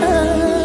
啊。